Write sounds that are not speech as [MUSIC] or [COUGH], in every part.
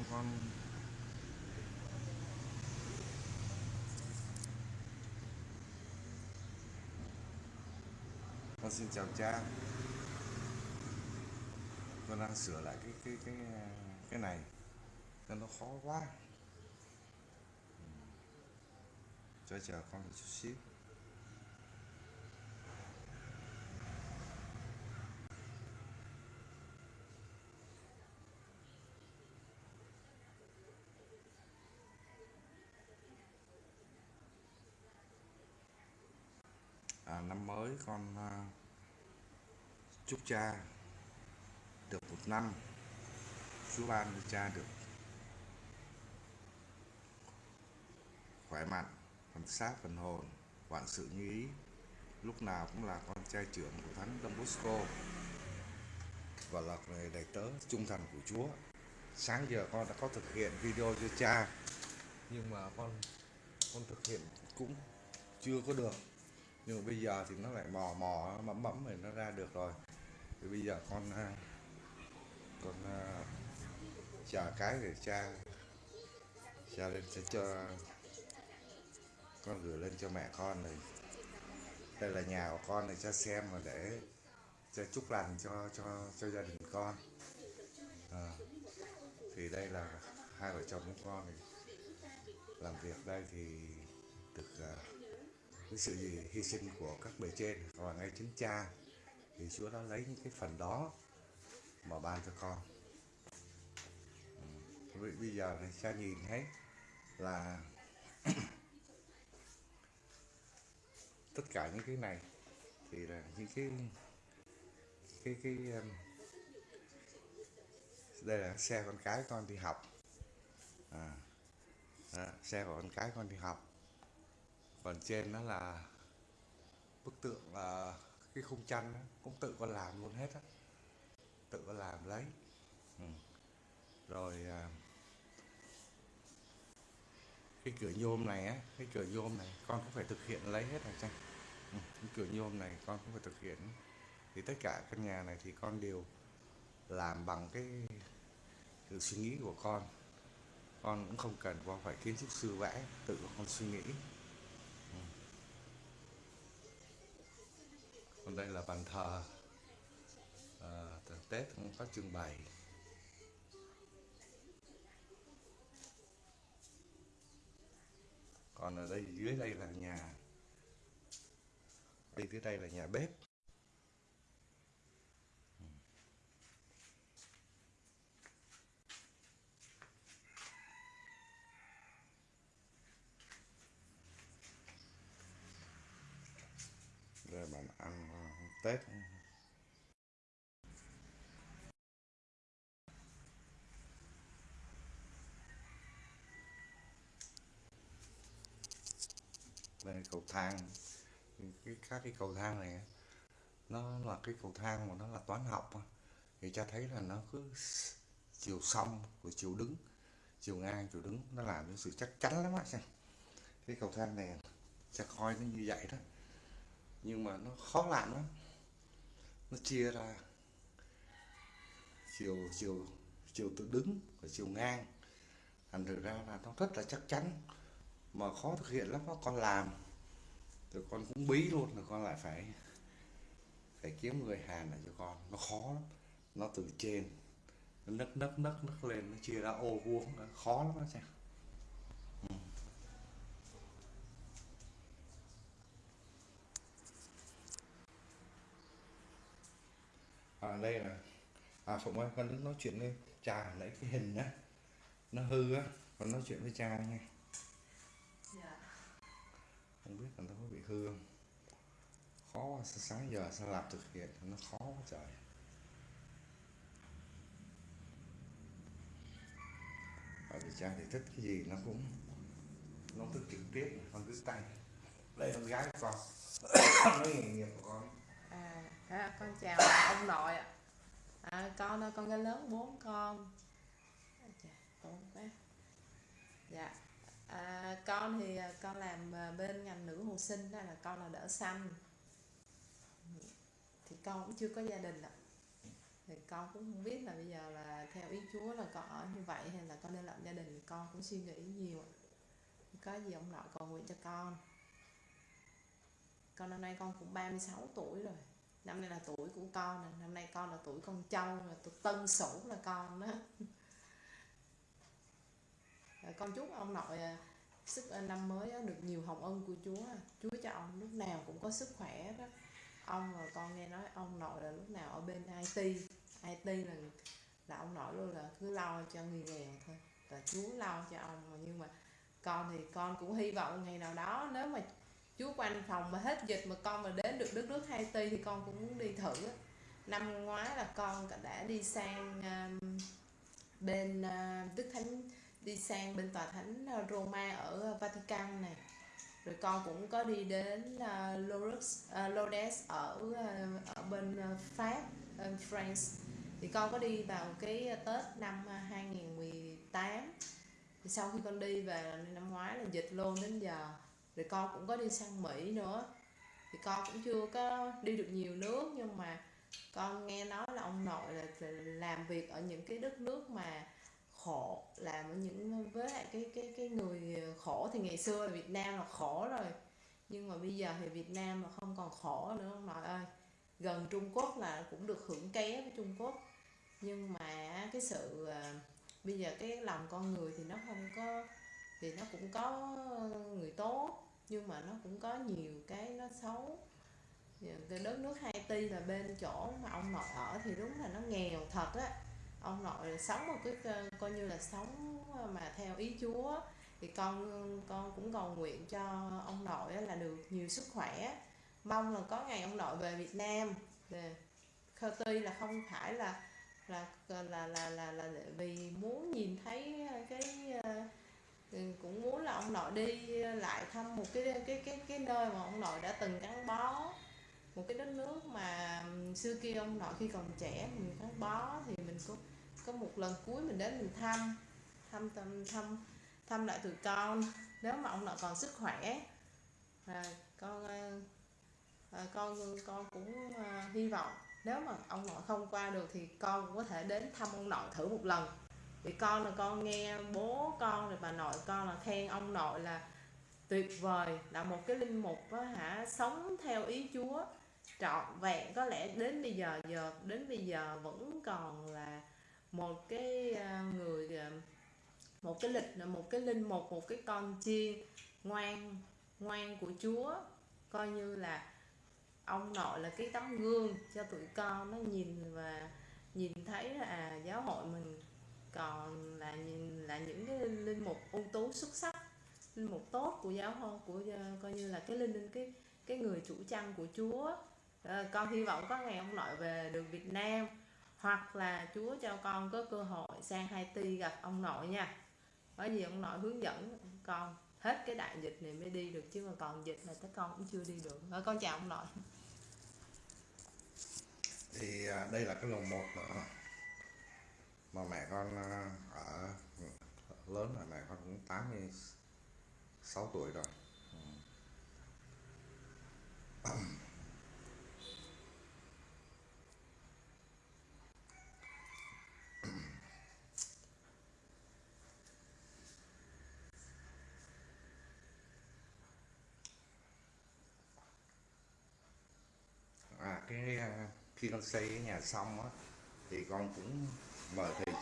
con con con xin chào cha. Con đang sửa lại cái cái cái cái này. Cho nó khó quá. Ừ. Cho chờ con một chút xíu à, năm mới con à, chúc cha được một năm, chú ban cho cha được khỏe mạnh phần xác phần hồn, vạn sự như ý. Lúc nào cũng là con trai trưởng của thánh Don Bosco và là người đầy tớ trung thành của Chúa. Sáng giờ con đã có thực hiện video cho cha, nhưng mà con con thực hiện cũng chưa có được nhưng mà bây giờ thì nó lại mò mò mẫm mẫm rồi nó ra được rồi. Thì bây giờ con à, con à, chờ cái để cha cha lên sẽ cho con gửi lên cho mẹ con này. Đây là nhà của con này cha xem mà để cha chúc lành cho cho cho gia đình con. À, thì đây là hai vợ chồng của con này. Làm việc đây thì được uh, cái sự gì hy sinh của các bề trên. Và ngay chính cha thì Chúa đã lấy những cái phần đó mà ban cho con. Ừ. bây giờ này cha nhìn thấy là [CLEARS THROAT] tất cả những cái này thì là những cái cái cái um, đây là xe con cái con đi học. À, đó, xe của con cái con đi học còn trên nó là bức tượng là cái khung tranh đó, cũng tự con làm luôn hết á. Tự con làm lấy. Ừ. rồi à, cái cửa nhôm này á cái cửa nhôm này con cũng phải thực hiện lấy hết rồi chăng? Ừ. cái cửa nhôm này con cũng phải thực hiện. Thì tất cả căn nhà này thì con đều làm bằng cái sự suy nghĩ của con. Con cũng không cần qua phải kiến trúc sư vẽ tự con suy nghĩ. Còn đây là bàn thờ à, tết cũng có trưng bày. Còn ở đây dưới đây là nhà đi dưới đây là nhà bếp đây bạn ăn tết. Đây cầu thang. Cái các cái cầu thang này nó là cái cầu thang mà nó là toán học thì cho thấy là nó cứ chiều song của chiều đứng, chiều ngang, chiều đứng, nó làm những sự chắc chắn lắm á xem. Cái cầu thang này cha coi nó như vậy đó. Nhưng mà nó khó làm lắm nó chia ra. Chiều chiều chiều tự đứng và chiều ngang. Thành thực ra là nó rất là chắc chắn. Mà khó thực hiện lắm đó con làm. Rồi con cũng bí luôn rồi con lại phải phải kiếm người hàn lại cho con. Nó khó lắm. Nó từ trên, nó nấc nấc nấc nấc lên, nó chia ra ô vuông nó khó lắm đó xem ừ. à đây là phụng ơi con nói chuyện với cha lấy cái hình á nó hư á con nói chuyện với cha nha Dạ. không biết là nó có bị hư không? Khó quá sáng giờ sao làm thực hiện nó khó quá trời. Ở vì cha thì thích cái gì nó cũng nó thích trực tiếp con cứ tay đây con gái của con. [COUGHS] Nói nghề nghiệp của con. À, à, con chào ông nội ạ. À, con ơi, con gái lớn bốn con. bốn quá. Dạ. À, con thì à, con làm à, bên ngành nữ hồ sinh đó là con là đỡ xanh. thì con cũng chưa có gia đình ạ thì con cũng không biết là bây giờ là theo ý Chúa là con ở như vậy hay là con nên lập gia đình thì con cũng suy nghĩ nhiều có gì ông nội cầu nguyện cho con con năm nay con cũng 36 tuổi rồi năm nay là tuổi của con nè, năm nay con là tuổi con trâu là tuổi tân sửu là con đó. Rồi con chúc ông nội à, sức à, năm mới được nhiều hồng ân của Chúa Chúa cho ông lúc nào cũng có sức khỏe đó. Ông rồi con nghe nói ông nội là lúc nào ở bên IT IT là là ông nội luôn là cứ lo cho người nghèo thôi. Và Chúa lo cho ông, nhưng mà con thì con cũng hy vọng ngày nào đó nếu mà chú quanh phòng mà hết dịch mà con mà đến được đất nước Haiti thì con cũng muốn đi thử. Năm ngoái là con đã đi sang um, bên uh, Đức Thánh đi sang bên tòa thánh uh, Roma ở Vatican này. Rồi con cũng có đi đến uh, Lourdes, uh, Lourdes ở uh, ở bên uh, Pháp France. Thì con có đi vào cái Tết năm uh, 2018 thì sau khi con đi về năm ngoái là dịch luôn đến giờ rồi con cũng có đi sang Mỹ nữa. Thì con cũng chưa có đi được nhiều nước, nhưng mà con nghe nói là ông nội là làm việc ở những cái đất nước mà khổ, làm ở những, với lại cái cái cái người khổ thì ngày xưa là Việt Nam là khổ rồi. Nhưng mà bây giờ thì Việt Nam là không còn khổ nữa, ông nội ơi. Gần Trung Quốc là cũng được hưởng ké với Trung Quốc. Nhưng mà cái sự à, bây giờ cái lòng con người thì nó không có, thì nó cũng có người tốt nhưng mà nó cũng có nhiều cái nó xấu. Dạ, cái đất nước Haiti là bên chỗ mà ông nội ở thì đúng là nó nghèo thật á. Ông nội sống một cái ờ, coi như là sống ờ, mà theo ý Chúa. Thì con con cũng cầu nguyện cho ông nội là được nhiều sức khỏe. Mong là có ngày ông nội về Việt Nam. Dạ, Tuy là không phải là là là là là, là, là vì muốn nhìn thấy cái ờ, cũng muốn là ông nội đi lại thăm một cái cái cái cái nơi mà ông nội đã từng gắn bó. Một cái đất nước mà xưa kia ông nội khi còn trẻ mình gắn bó thì mình có có một lần cuối mình đến mình thăm thăm thăm thăm thăm lại tụi con. Nếu mà ông nội còn sức khỏe à, con à, à con con cũng à, hy vọng. Nếu mà ông nội không qua được thì con cũng có thể đến thăm ông nội thử một lần vì con là con nghe bố con rồi bà nội con là khen ông nội là tuyệt vời là một cái linh mục đó, hả sống theo ý Chúa trọn vẹn. Có lẽ đến bây giờ giờ đến bây giờ vẫn còn là một cái à, người à, một cái lịch một cái linh mục một cái con chiên ngoan ngoan của Chúa. Coi như là ông nội là cái tấm gương cho tụi con nó nhìn và nhìn thấy là à, giáo hội mình còn là là những cái linh mục ưu tú xuất sắc linh mục tốt của giáo hội của ờ, coi như là cái linh cái cái người chủ chăn của Chúa. À, con hy vọng có ngày ông nội về được Việt Nam hoặc là Chúa cho con có cơ hội sang Haiti gặp ông nội nha. Có gì ông nội hướng dẫn con hết cái đại dịch này mới đi được chứ mà còn dịch là tới con cũng chưa đi được. À, con chào ông nội. Thì à, đây là cái lồng một nữa mà mẹ con ờ, ở lớn rồi mẹ con cũng 86 tuổi rồi. À cái ờ, khi con xây cái nhà xong á, thì con cũng mời thầy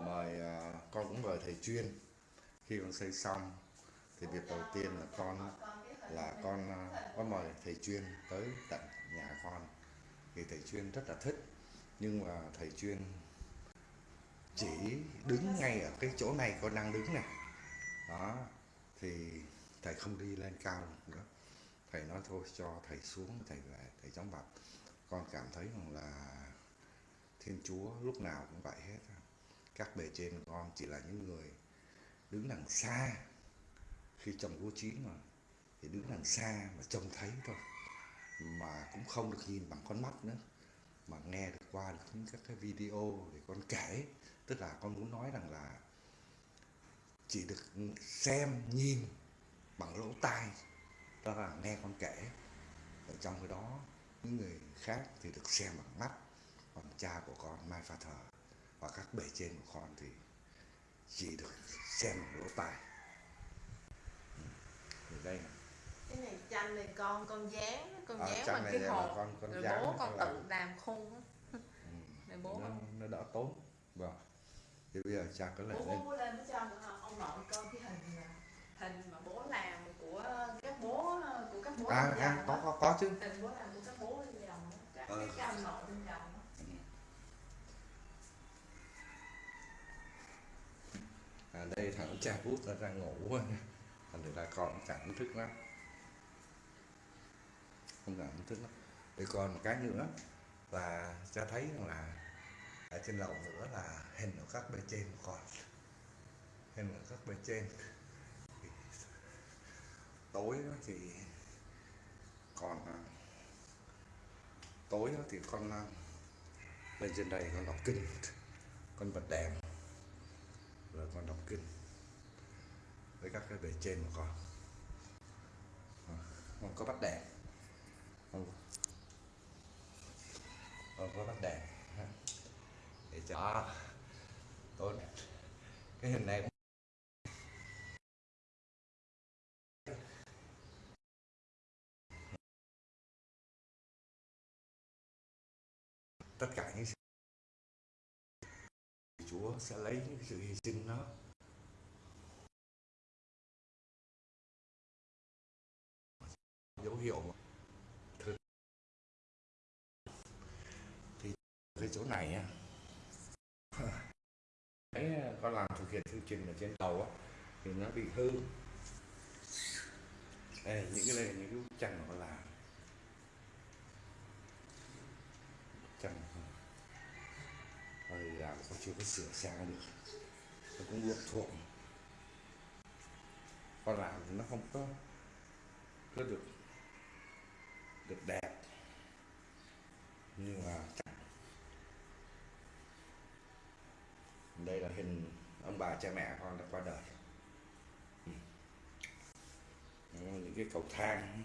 mời uh, con cũng mời thầy chuyên. Khi con xây xong thì việc đầu tiên là con là con à, uh, có mời thầy chuyên tới tận nhà con. Thì thầy chuyên rất là thích nhưng mà thầy chuyên chỉ đứng ngay ở cái chỗ này con đang đứng này. Đó thì thầy không đi lên cao nữa. Thầy nói thôi cho thầy xuống thầy về thầy chống bạch con cảm thấy rằng là thiên chúa lúc nào cũng vậy hết các bề trên con chỉ là những người đứng đằng xa khi trồng lúa chín mà, thì đứng đằng xa mà trông thấy thôi, mà cũng không được nhìn bằng con mắt nữa, mà nghe được qua được những các cái video để con kể. Tức là con muốn nói rằng là chỉ được xem, nhìn bằng lỗ tai, đó là nghe con kể. Ở trong cái đó những người khác thì được xem bằng mắt còn cha của con Mai Pha Thờ và các bề trên của con thì chỉ được xem bằng lỗ tai. Ừ. thì đây là cái này tranh này con con dán con À, dán bằng này cái hộp. con- con rồi bố con làm. tự làm khung á. Ừ, [LAUGHS] bố nó, không nó đỡ tốn. Vâng. Thì bây giờ cha có lại bố lên bố lên cho ông nội coi cái hình hình mà bố làm của các bố của các bố à, à có có có chứ. Hình bố làm của các bố bên dòng á. các Ờ. cái ông nội bên chồng à, đây thằng cha bút nó đang ngủ rồi. Thành ra con chẳng thức lắm. Không chẳng thức lắm. Để còn một cái nữa là cha thấy rằng là ở trên lầu nữa là hình của các bên trên của con. Hình của các bên trên. Tối thì còn à, tối đó thì con à, lên trên đây con đọc kinh con bật đèn rồi con đọc kinh với các cái bề trên của con. Con có bắt đèn. Con, con có bắt đèn để cho tốt cái hình này tất cả những sự Chúa sẽ lấy những sự hy sinh đó. Dấu hiệu thực thì cái chỗ này á [LAUGHS] ấy con làm thực hiện chương trình ở trên tàu á, thì nó bị hư. Đây, những cái này những cái bức tranh mà con làm còn chưa có sửa sang được nó cũng luộc thuộc con làm thì nó không có có được được đẹp. Nhưng mà chẳng, đây là hình ông bà cha mẹ con đã qua đời. Ừ. Những cái cầu thang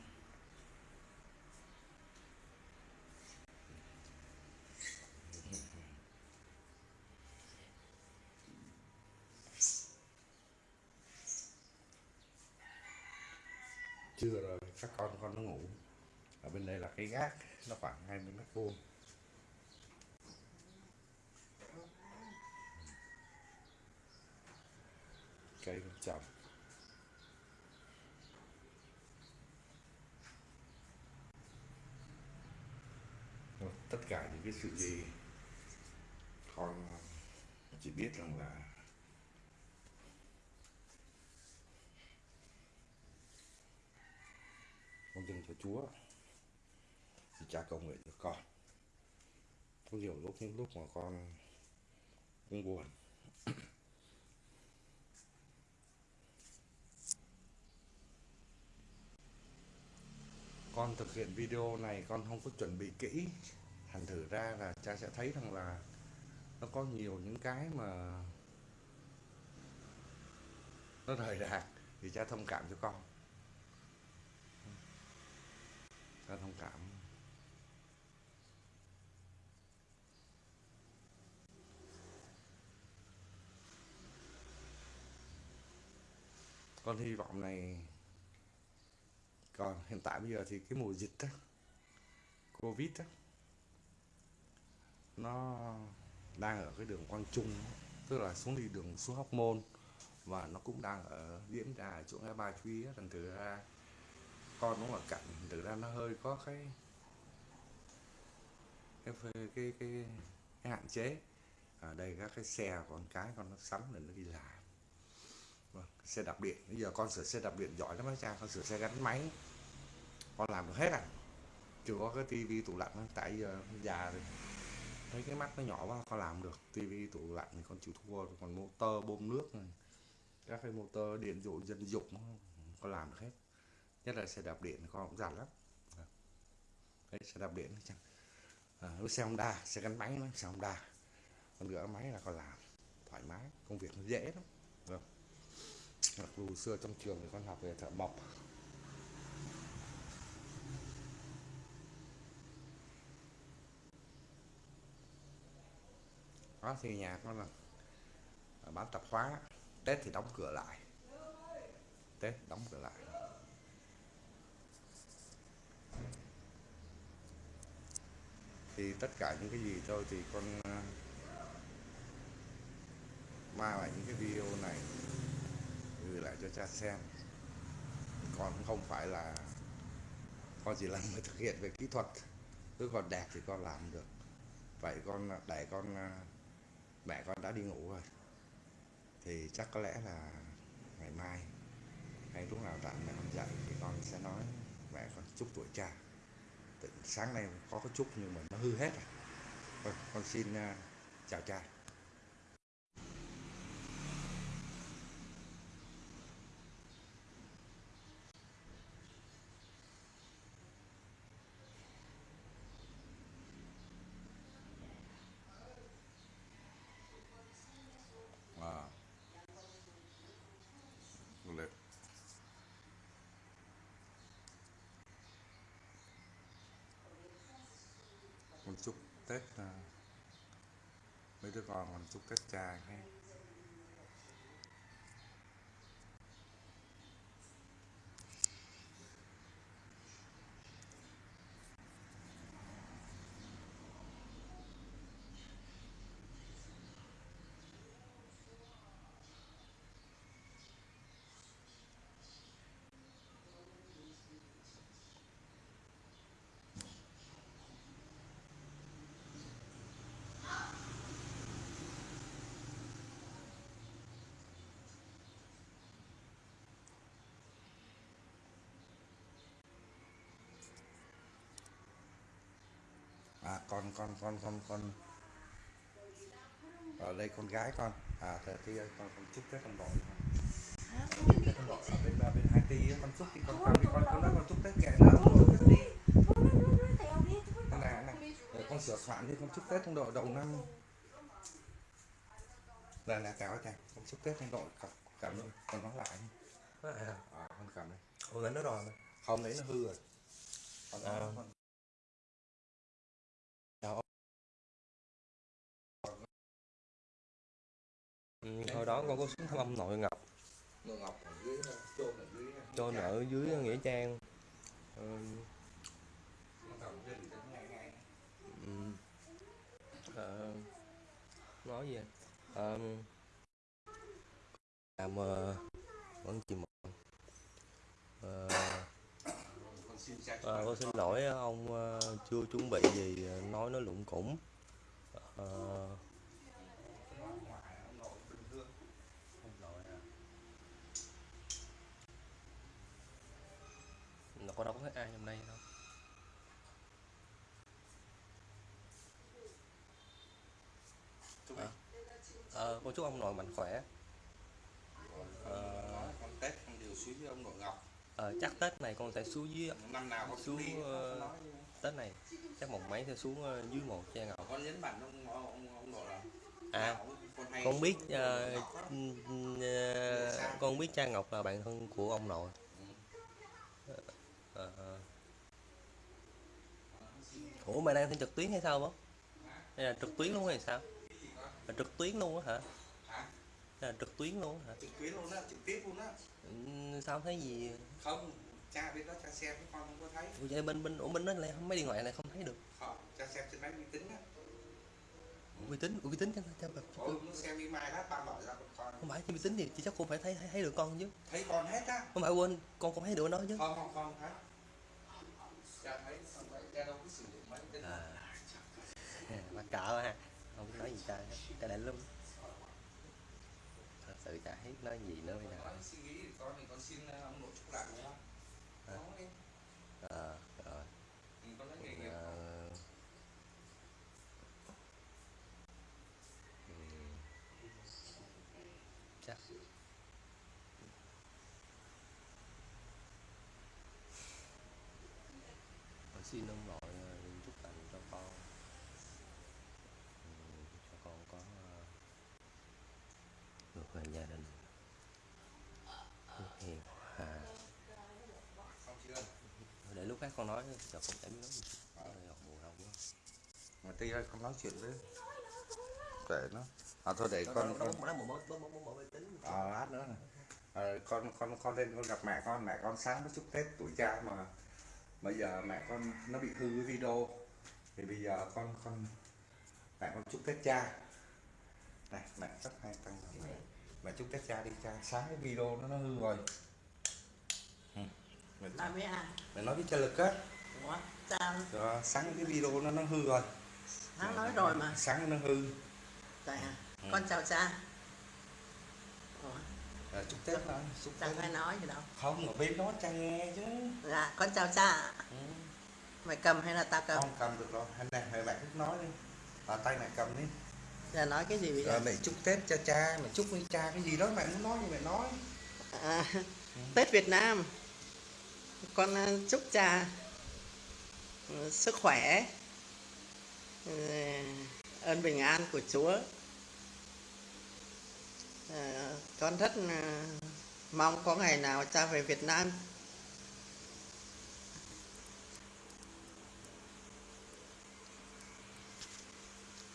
trưa rồi, các con con nó ngủ. Ở bên đây là cái gác, nó khoảng 20 mét vuông. Cây con trồng tất cả những cái sự gì, con chỉ biết rằng là dâng cho Chúa. Thì cha cầu nguyện cho con. Có nhiều lúc, những lúc mà con cũng buồn. [COUGHS] Con thực hiện video này, con không có chuẩn bị kỹ. Thành thử ra là cha sẽ thấy rằng là nó có nhiều những cái mà nó rời rạc thì cha thông cảm cho con. Ta thông cảm. Con hy vọng này còn hiện tại bây giờ thì cái mùa dịch đó, covid đó, nó đang ở cái đường quang trung tức là xuống đi đường xuống hóc môn và nó cũng đang ở diễn ra ở chỗ ngã ba truy thành thử ra con nó là cạnh thực ra nó hơi có cái cái cái cái, cái, cái hạn chế. Ở đây các cái xe con cái con nó sắm là nó đi làm. Vâng, xe đạp điện. Bây giờ con sửa xe đạp điện giỏi lắm á cha con sửa xe gắn máy. Con làm được hết à. Chưa có cái tivi tủ lạnh tại giờ già rồi. Thấy cái mắt nó nhỏ quá con làm được. Tivi tủ lạnh thì con chịu thua còn motor bơm nước này. Các cái motor điện dụ dân dụng con làm được hết nhất là xe đạp điện con cũng giản lắm. Dạ. Đấy, xe đạp điện à, xe Honda xe gắn máy xe Honda. Còn rửa máy là con làm thoải mái công việc nó dễ lắm. Dạ. Mặc dù xưa trong trường thì con học về thợ mộc. Đó thì nhà con là à, bán tập hóa tết thì đóng cửa lại. Tết đóng cửa lại. Thì tất cả những cái gì thôi thì con à, mang lại những cái video này gửi lại cho cha xem. Con cũng không phải là con chỉ là người thực hiện về kỹ thuật. Cứ còn đẹp thì con làm được. Vậy con à, để con à, mẹ con đã đi ngủ rồi. Thì chắc có lẽ là ngày mai, hay lúc nào rảnh mẹ con dậy thì con sẽ nói mẹ con chúc tuổi cha sáng nay có cái chút nhưng mà nó hư hết rồi. Con xin à, chào cha à. Được con chúc tết à, mấy đứa con mình chúc tết cha nghe à con con con con con. Ở đây con gái con. À thế thì con con chúc tết con đội chúc tết con đội ở bên bên hai á, con chúc thì con con đi con con nói con chúc tết kệ nó. Con chúc tết đi Cái này này để con sửa soạn đi con chúc tết trong đội đầu năm. Là là chào chào con chúc tết trong đội cảm cảm ơn con nói lại À, à, con cảm ơn. Ủa lấy nó rồi mà. không đấy nó hư rồi. Con À. con Ừ, hồi đó con có xuống thăm ông nội Ngọc. Ngọc Ngọc ở dưới chôn ở dưới cho ở dưới Nghĩa Trang. Ừ, ừ, ờ, nói gì à, làm ờ, vẫn Ờ, xin cha ờ, con xin lỗi ông ờ, chưa chuẩn bị gì ờ, nói nó lụng củng Ờ, có ai trong đây đâu. Chúc À. Ờ, con chúc ông nội mạnh khỏe. Ờ, nói con Tết con đều suy với ông nội Ngọc. Ờ, chắc Tết này con sẽ xuống dưới năm nào con Xuống, đi ờ, nói Tết này. Chắc một mấy sẽ xuống ờ, dưới một cha ngọc. Con nhấn mạnh ông ông ông nội là à con con biết xuống ờ, ừ, ờ, con biết cha ngọc là bạn thân của ông nội Ờ. ủa mày đang thi trực tuyến hay sao bố? Hay là trực tuyến luôn hay sao? Là trực tuyến luôn á hả? Là trực tuyến luôn hả? Trực tuyến luôn á trực tiếp luôn á. Ừ, sao không thấy gì? Không cha bên đó cha xem với con không có thấy. Ủa vậy bên bên ủa bên đó lại mấy điện thoại này không thấy được. Không cha xem trên máy vi tính á. Uy tín uy tín chắc chắc ôi nó xem email hết ba mở ra con. Không phải thì uy tín thì chị chắc cô phải thấy thấy, thấy được con chứ. Thấy con hết á. Không phải quên con cũng thấy được nó chứ. Không không không thấy mắc cỡ ha. Không biết nói gì hết cha đại lắm thật sự chả biết nói gì nữa bây giờ. Con suy nghĩ thì con thì con xin ờ, ông nội chúc lại đúng không? À. Không em. ờ rồi Ừ, con nói nghề nghiệp Ờ, ừm, chắc Con xin ông nội ờ, chúc lành cho con. Ừm, cho con có ờ, được về gia đình. Hiền hòa. Không chưa để lúc khác con nói giờ không thể biết nói gì. Ờ, học buồn không quá. Mà tí ơi con nói chuyện với để nó. À thôi để con con nó à, lát nữa này. à, con con con lên con gặp mẹ con. Mẹ con sáng nó chúc tết tuổi cha mà bây giờ mẹ con nó bị hư cái video. Thì bây giờ con con mẹ con chúc tết cha. Này mẹ rất hay tăng mẹ, mẹ chúc tết cha đi cha. Sáng cái video nó nó hư rồi. Ừ. mẹ, với ai mẹ nói với cha lực á ủa sao? Rồi, sáng cái video nó nó hư rồi. Hắn nói rồi mà. Sáng nó hư. À Ừ. con chào cha à, chúc tết đó chúc tết. phải nói gì đâu. Không ở bên đó cha nghe chứ. Dạ con chào cha ừ. mày cầm hay là tao cầm? Không cầm được rồi. Hay này hay bạn cứ nói đi. À, tay này cầm đi. Giờ nói cái gì bây rồi giờ mẹ chúc tết cho cha mẹ chúc với cha cái gì đó mẹ muốn nói thì mẹ nói. À, tết việt nam. Con à, chúc cha ừ, sức khỏe ừ, ơn bình an của chúa À, con rất à, mong có ngày nào cha về việt nam.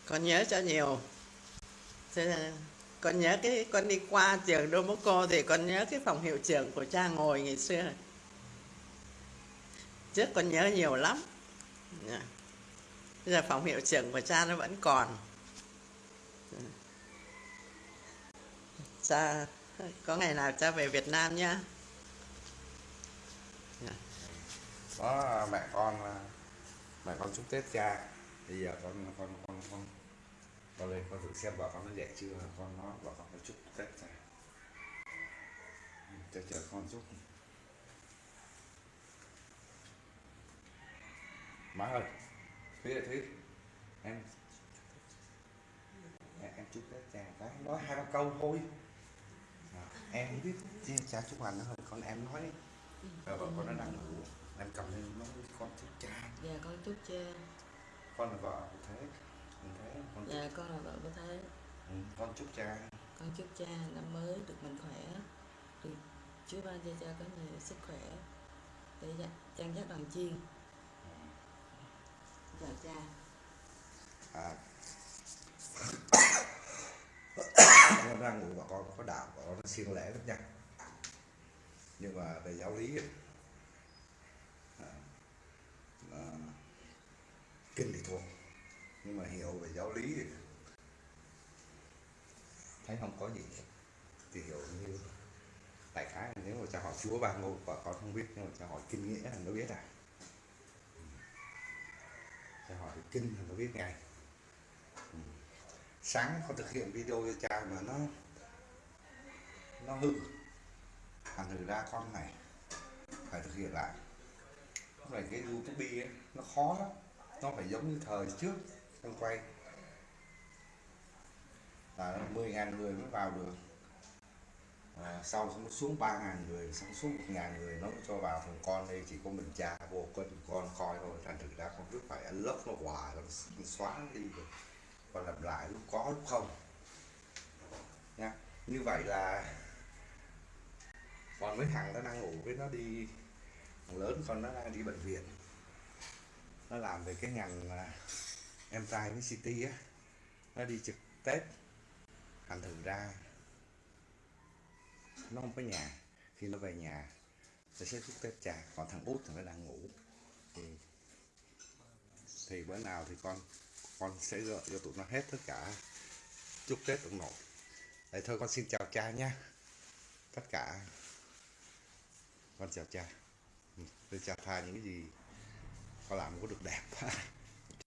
Con nhớ cho nhiều. Con nhớ cái con đi qua trường Đô Mốc Cô thì con nhớ cái phòng hiệu trưởng của cha ngồi ngày xưa. Trước con nhớ nhiều lắm. Dạ. Bây giờ phòng hiệu trưởng của cha nó vẫn còn. Cha có ngày nào cha về Việt Nam nhá. Có mẹ con mẹ con chúc tết cha. Bây giờ con con con con con lên con thử xem vợ con nó dậy chưa con nói vợ con nó chúc tết cha. Chờ chờ con chúc má ơi thúy ơi thúy. Em. Em, chúc tết cha. Cái nói hai ba câu thôi em không biết cha chúc hành nó thôi con em nói đi. Rồi vợ con nó đang ngủ. Em cầm lên với con chúc cha. Dạ con chúc cha. Con là vợ thế. Mình thế con chúc, Dạ con là vợ của Thế. Ừ, con chúc cha. Con chúc cha năm mới được mạnh khỏe Được Chúa ban cho cha có nhiều sức khỏe Để dạ- chăn dắt đoàn chiên. Chào cha. À nó đang ngủ và con có đạo vợ con nó siêng lễ lắm nha. Nhưng mà về giáo lý ấy, à, à, kinh thì thuộc nhưng mà hiểu về giáo lý thì thấy không có gì thì hiểu như đại khái nếu mà cha hỏi chúa ba ngôi và con không biết nhưng mà cha hỏi kinh nghĩa là nó biết à. Cha hỏi kinh là nó biết ngay sáng con thực hiện video cho cha mà nó nó hư. Thành thử ra con này phải thực hiện lại. Lúc này cái youtube ấy, nó khó lắm. Nó phải giống như thời trước con quay. Là 10 ngàn người mới vào được. À, sau nó xuống 3 ngàn người xong xuống 1 ngàn người nó mới cho vào thằng con đây. Chỉ có mình cha vô con con coi thôi. Thành thử ra con cứ phải unlock nó hoài nó xóa đi được và lặp lại lúc có, lúc không. Nha. Như vậy là còn mấy thằng nó đang ngủ với nó đi, thằng lớn con nó đang đi bệnh viện. Nó làm về cái ngành em trai với City á. Nó đi trực Tết, thành thử ra nó không có nhà. Khi nó về nhà, nó sẽ chúc Tết cha. Còn thằng út thì nó đang ngủ. Thì thì bữa nào thì con con sẽ dọn cho tụi nó hết tất cả chúc Tết ông nội Đấy thôi, con xin chào cha nhá. Tất cả. Con chào cha. Ừ, tôi chào tha những cái gì con làm có được đẹp. [LAUGHS]